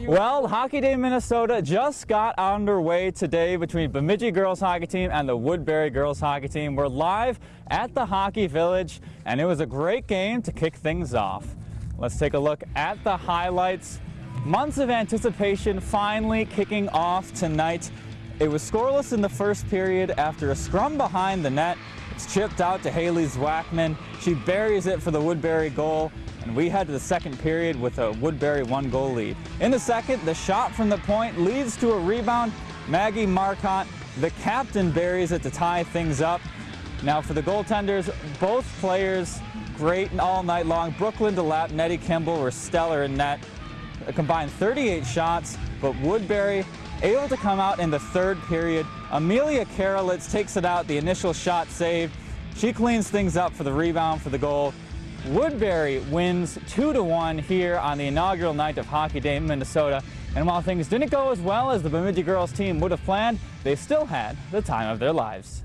Well, Hockey Day Minnesota just got underway today between Bemidji girls hockey team and the Woodbury girls hockey team. We're live at the Hockey Village, and it was a great game to kick things off. Let's take a look at the highlights. Months of anticipation finally kicking off tonight. It was scoreless in the first period after a scrum behind the net. It's chipped out to Haley Zwackman. She buries it for the Woodbury goal and we head to the second period with a Woodbury one goal lead. In the second, the shot from the point leads to a rebound. Maggie Marcotte, the captain, buries it to tie things up. Now for the goaltenders, both players great and all night long. Brooklyn DeLapp, Nettie Kimball were stellar in net. A combined 38 shots, but Woodbury able to come out in the third period. Amelia Karolitz takes it out, the initial shot saved. She cleans things up for the rebound for the goal. Woodbury wins 2-1 here on the inaugural night of Hockey Day in Minnesota. And while things didn't go as well as the Bemidji girls team would have planned, they still had the time of their lives.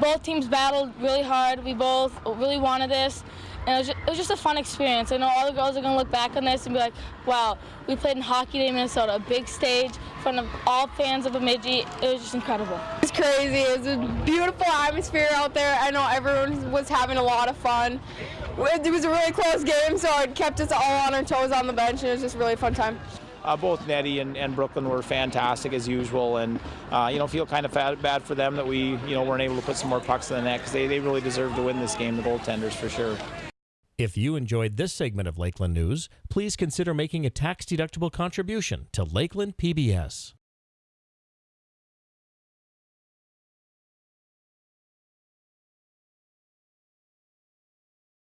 Both teams battled really hard. We both really wanted this. And it was, just, it was just a fun experience. I know all the girls are going to look back on this and be like, wow, we played in Hockey Day Minnesota, a big stage in front of all fans of Bemidji. It was just incredible. It's crazy. It was a beautiful atmosphere out there. I know everyone was having a lot of fun. It was a really close game, so it kept us all on our toes on the bench, and it was just a really fun time. Uh, both Nettie and, and, Brooklyn were fantastic as usual, and uh, you know feel kind of bad for them that we you know weren't able to put some more pucks in the net because they, they really deserved to win this game, the goaltenders for sure. If you enjoyed this segment of Lakeland News, please consider making a tax-deductible contribution to Lakeland PBS.